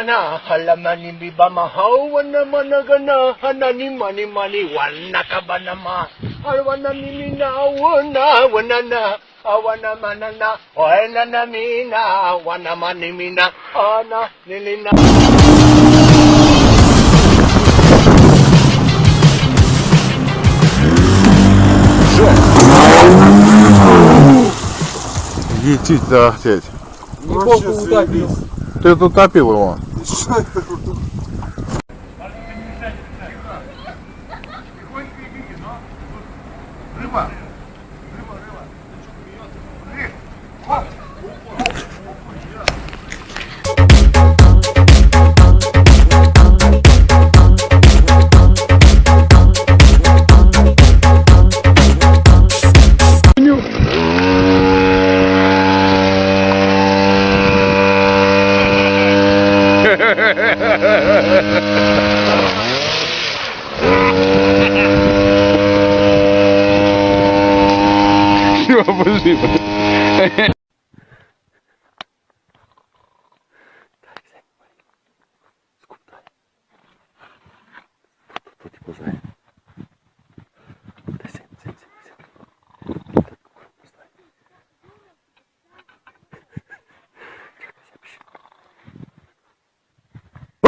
anahalamani mibamahawanamanaganah ananimanimani wanakabanama alwanamiminawonawanana awanamanana oenanamina awanamanimina ana nilina Етить, да, теть. Ты тут топил его. Что это É Uma Desculpa. Tá, tô, tô, tô,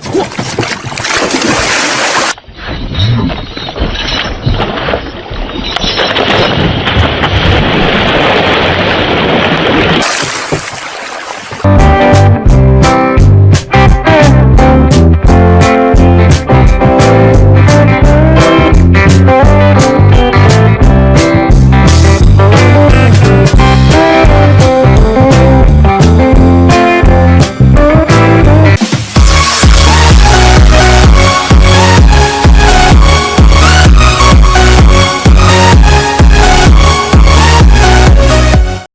哇